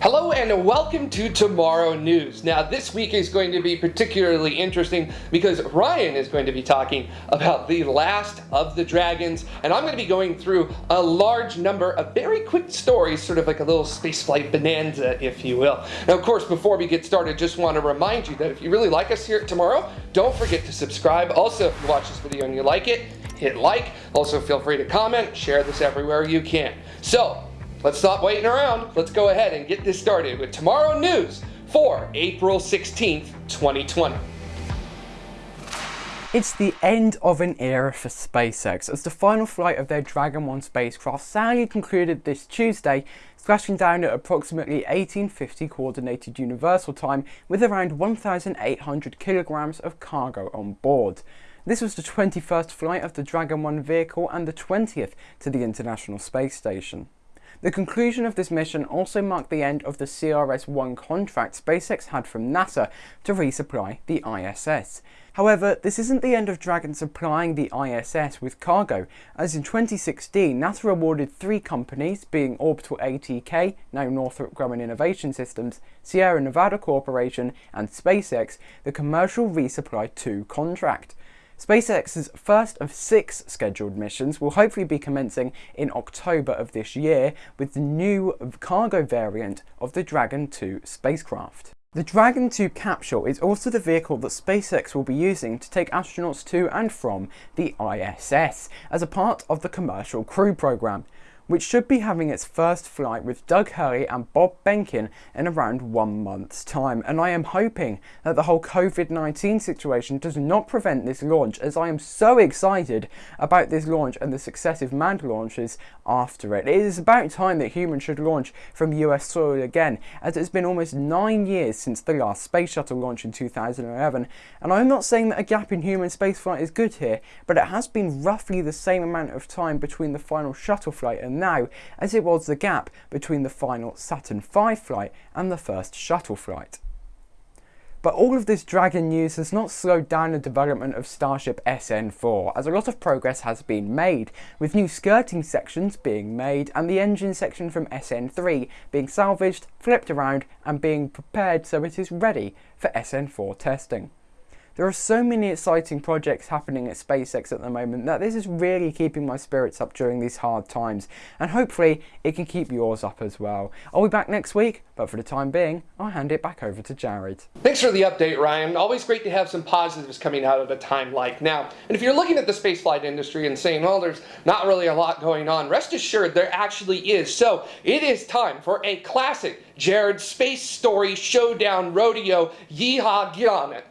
Hello and welcome to Tomorrow News. Now this week is going to be particularly interesting because Ryan is going to be talking about the last of the dragons and I'm going to be going through a large number of very quick stories, sort of like a little spaceflight bonanza if you will. Now of course before we get started just want to remind you that if you really like us here at Tomorrow, don't forget to subscribe. Also if you watch this video and you like it, hit like. Also feel free to comment, share this everywhere you can. So Let's stop waiting around. Let's go ahead and get this started with Tomorrow News for April 16th, 2020. It's the end of an era for SpaceX as the final flight of their Dragon 1 spacecraft sadly concluded this Tuesday, splashing down at approximately 1850 Coordinated Universal Time with around 1,800 kilograms of cargo on board. This was the 21st flight of the Dragon 1 vehicle and the 20th to the International Space Station. The conclusion of this mission also marked the end of the CRS-1 contract SpaceX had from NASA to resupply the ISS. However, this isn't the end of Dragon supplying the ISS with cargo, as in 2016 NASA awarded three companies, being Orbital ATK, now Northrop Grumman Innovation Systems, Sierra Nevada Corporation and SpaceX, the Commercial Resupply 2 contract. SpaceX's first of six scheduled missions will hopefully be commencing in October of this year with the new cargo variant of the Dragon 2 spacecraft. The Dragon 2 capsule is also the vehicle that SpaceX will be using to take astronauts to and from the ISS as a part of the Commercial Crew Program which should be having its first flight with Doug Hurley and Bob Behnken in around one month's time. And I am hoping that the whole COVID-19 situation does not prevent this launch as I am so excited about this launch and the successive manned launches after it. It is about time that humans should launch from US soil again as it's been almost nine years since the last space shuttle launch in 2011 and I'm not saying that a gap in human spaceflight is good here but it has been roughly the same amount of time between the final shuttle flight and now as it was the gap between the final Saturn V flight and the first shuttle flight. But all of this Dragon news has not slowed down the development of Starship SN4, as a lot of progress has been made, with new skirting sections being made and the engine section from SN3 being salvaged, flipped around and being prepared so it is ready for SN4 testing. There are so many exciting projects happening at SpaceX at the moment that this is really keeping my spirits up during these hard times and hopefully it can keep yours up as well. I'll be back next week but for the time being I'll hand it back over to Jared. Thanks for the update Ryan. Always great to have some positives coming out of a time like now. And if you're looking at the spaceflight industry and saying well there's not really a lot going on, rest assured there actually is. So it is time for a classic Jared Space Story Showdown Rodeo. Yeehaw, get on it.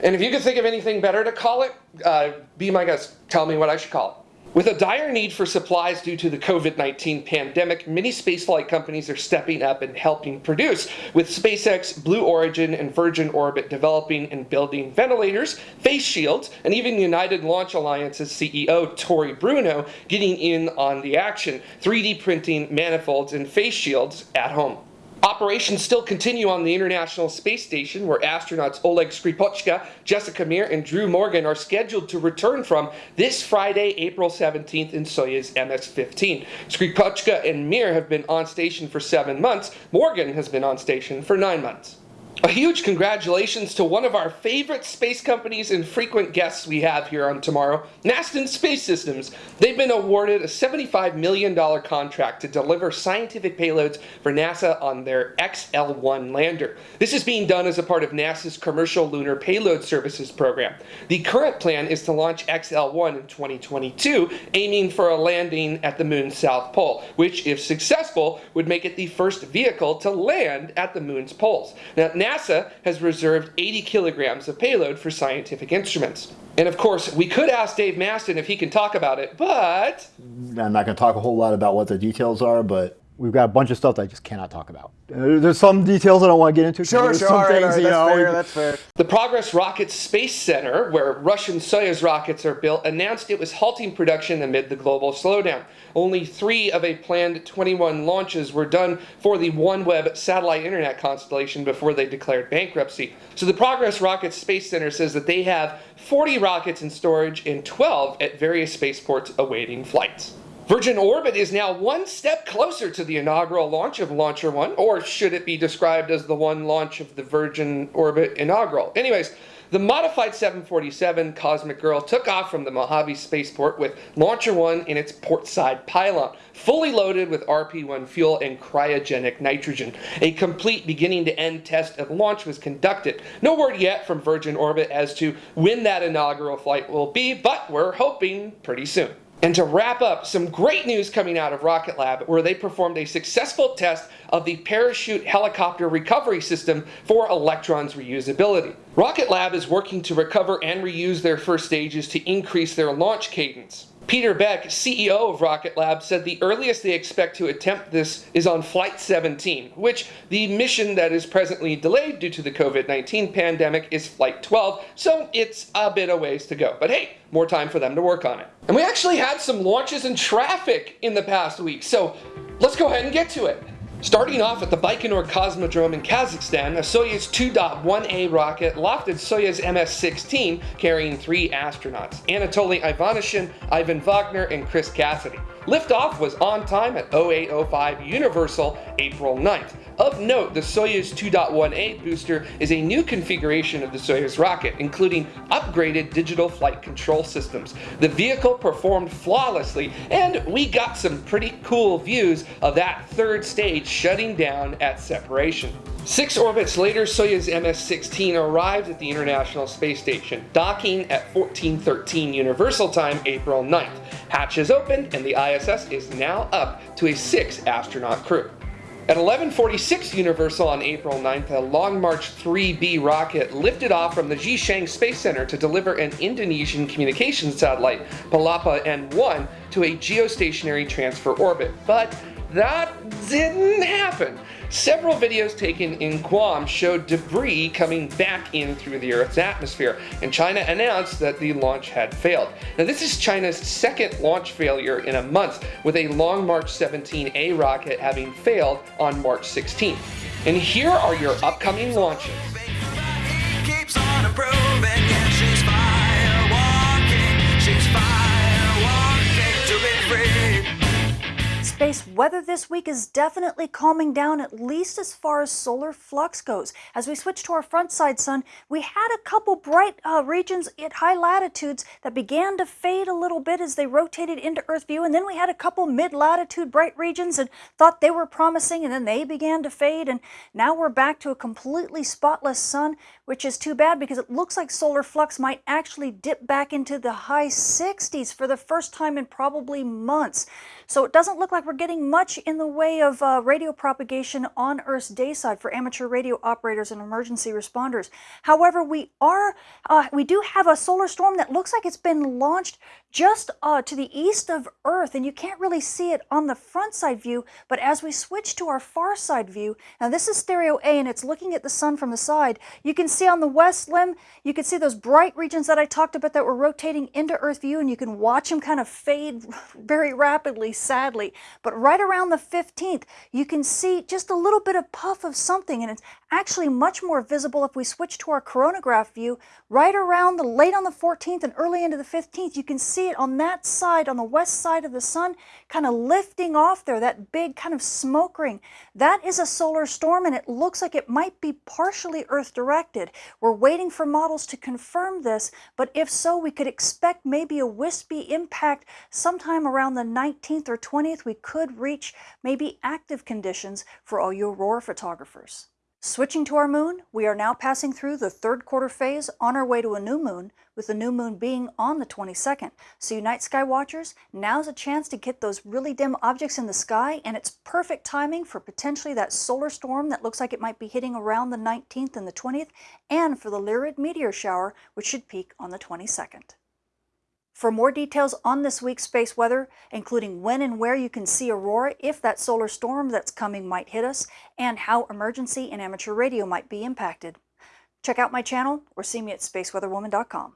And if you could think of anything better to call it, uh, be my guest. Tell me what I should call it. With a dire need for supplies due to the COVID-19 pandemic, many spaceflight companies are stepping up and helping produce, with SpaceX, Blue Origin, and Virgin Orbit developing and building ventilators, face shields, and even United Launch Alliance's CEO, Tory Bruno, getting in on the action, 3D printing manifolds and face shields at home. Operations still continue on the International Space Station, where astronauts Oleg Skripochka, Jessica Meir, and Drew Morgan are scheduled to return from this Friday, April 17th in Soyuz MS-15. Skripochka and Meir have been on station for seven months. Morgan has been on station for nine months. A huge congratulations to one of our favorite space companies and frequent guests we have here on Tomorrow, Masten Space Systems. They've been awarded a $75 million contract to deliver scientific payloads for NASA on their XL-1 lander. This is being done as a part of NASA's Commercial Lunar Payload Services program. The current plan is to launch XL-1 in 2022, aiming for a landing at the moon's south pole, which, if successful, would make it the first vehicle to land at the moon's poles. Now, NASA has reserved 80 kilograms of payload for scientific instruments. And of course, we could ask Dave Masten if he can talk about it, but... I'm not going to talk a whole lot about what the details are, but we've got a bunch of stuff that I just cannot talk about. Uh, there's some details I don't want to get into. Sure, There's sure, some all right, things, all right, you that's know, fair, that's fair. The Progress Rocket Space Center, where Russian Soyuz rockets are built, announced it was halting production amid the global slowdown. Only three of a planned 21 launches were done for the OneWeb satellite internet constellation before they declared bankruptcy. So the Progress Rocket Space Center says that they have 40 rockets in storage and 12 at various spaceports awaiting flights. Virgin Orbit is now one step closer to the inaugural launch of Launcher One, or should it be described as the one launch of the Virgin Orbit inaugural? Anyways, the modified 747 Cosmic Girl took off from the Mojave Spaceport with Launcher 1 in its portside pylon, fully loaded with RP-1 fuel and cryogenic nitrogen. A complete beginning-to-end test of launch was conducted. No word yet from Virgin Orbit as to when that inaugural flight will be, but we're hoping pretty soon. And to wrap up, some great news coming out of Rocket Lab where they performed a successful test of the parachute helicopter recovery system for Electron's reusability. Rocket Lab is working to recover and reuse their first stages to increase their launch cadence. Peter Beck, CEO of Rocket Lab, said the earliest they expect to attempt this is on Flight 17, which the mission that is presently delayed due to the COVID 19 pandemic is Flight 12, so it's a bit of ways to go. But hey, more time for them to work on it. And we actually had some launches and traffic in the past week, so let's go ahead and get to it. Starting off at the Baikonur Cosmodrome in Kazakhstan, a Soyuz 2.1A rocket lofted Soyuz MS-16 carrying three astronauts, Anatoly Ivanishin, Ivan Vagner, and Chris Cassidy. Liftoff was on time at 0805 Universal April 9th. Of note, the Soyuz 2.1A booster is a new configuration of the Soyuz rocket, including upgraded digital flight control systems. The vehicle performed flawlessly, and we got some pretty cool views of that third stage shutting down at separation. Six orbits later, Soyuz MS-16 arrived at the International Space Station, docking at 1413 Universal Time, April 9th. Hatches opened, and the ISS is now up to a six-astronaut crew. At 1146 Universal on April 9th, a Long March 3B rocket lifted off from the Xichang Space Center to deliver an Indonesian communications satellite, Palapa N1, to a geostationary transfer orbit. But that didn't happen. Several videos taken in Guam showed debris coming back in through the Earth's atmosphere, and China announced that the launch had failed. Now, this is China's second launch failure in a month, with a Long March 17A rocket having failed on March 16th. And here are your upcoming launches. Space weather this week is definitely calming down, at least as far as solar flux goes. As we switch to our front side sun, we had a couple bright uh, regions at high latitudes that began to fade a little bit as they rotated into Earth view, and then we had a couple mid-latitude bright regions and thought they were promising, and then they began to fade, and now we're back to a completely spotless sun, which is too bad because it looks like solar flux might actually dip back into the high 60s for the first time in probably months. So it doesn't look like we're getting much in the way of uh, radio propagation on Earth's day side for amateur radio operators and emergency responders. However, we are uh, we do have a solar storm that looks like it's been launched just uh, to the east of Earth, and you can't really see it on the front side view, but as we switch to our far side view, now this is stereo A and it's looking at the sun from the side, you can see on the west limb, you can see those bright regions that I talked about that were rotating into Earth view, and you can watch them kind of fade very rapidly, sadly. But right around the 15th, you can see just a little bit of puff of something, and it's actually much more visible if we switch to our coronagraph view. Right around the late on the 14th and early into the 15th, you can see it on that side, on the west side of the sun, kind of lifting off there, that big kind of smoke ring. That is a solar storm, and it looks like it might be partially Earth-directed. We're waiting for models to confirm this, but if so, we could expect maybe a wispy impact sometime around the 19th or 20th. We could reach maybe active conditions for all you aurora photographers. Switching to our moon, we are now passing through the third quarter phase on our way to a new moon, with the new moon being on the 22nd. So you night sky watchers, now's a chance to get those really dim objects in the sky, and it's perfect timing for potentially that solar storm that looks like it might be hitting around the 19th and the 20th, and for the Lyrid meteor shower, which should peak on the 22nd. For more details on this week's space weather, including when and where you can see aurora if that solar storm that's coming might hit us, and how emergency and amateur radio might be impacted, check out my channel or see me at spaceweatherwoman.com.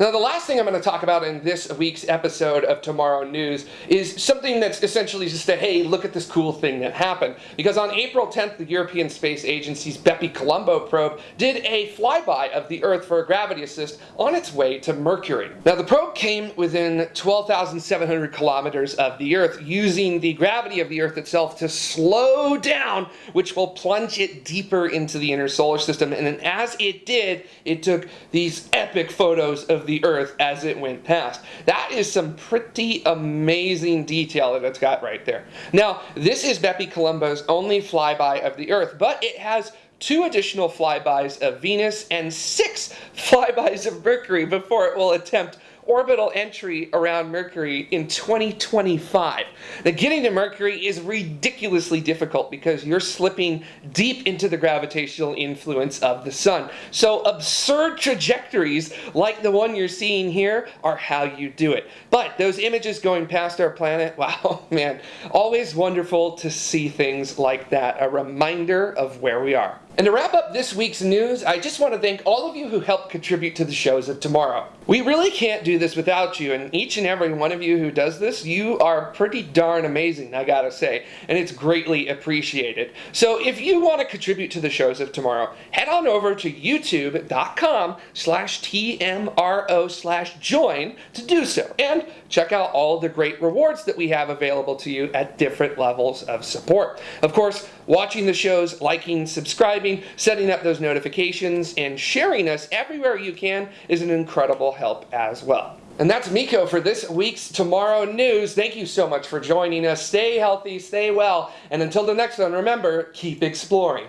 Now, the last thing I'm going to talk about in this week's episode of Tomorrow News is something that's essentially just a hey, look at this cool thing that happened. Because on April 10th, the European Space Agency's Bepi Colombo probe did a flyby of the Earth for a gravity assist on its way to Mercury. Now, the probe came within 12,700 kilometers of the Earth, using the gravity of the Earth itself to slow down, which will plunge it deeper into the inner solar system. And then as it did, it took these epic photos of the Earth as it went past. That is some pretty amazing detail that it's got right there. Now, this is Bepi Colombo's only flyby of the Earth, but it has two additional flybys of Venus and six flybys of Mercury before it will attempt orbital entry around Mercury in 2025. Now, getting to Mercury is ridiculously difficult because you're slipping deep into the gravitational influence of the sun. So, absurd trajectories like the one you're seeing here are how you do it. But those images going past our planet, wow, man, always wonderful to see things like that. A reminder of where we are. And to wrap up this week's news, I just want to thank all of you who helped contribute to the shows of tomorrow. We really can't do this without you, and each and every one of you who does this, you are pretty darn amazing, I gotta say, and it's greatly appreciated. So if you want to contribute to the shows of tomorrow, head on over to youtube.com slash tmro slash join to do so, and check out all the great rewards that we have available to you at different levels of support. Of course, watching the shows, liking, subscribing, setting up those notifications, and sharing us everywhere you can is an incredible help as well. And that's Miko for this week's Tomorrow News. Thank you so much for joining us. Stay healthy, stay well, and until the next one, remember, keep exploring.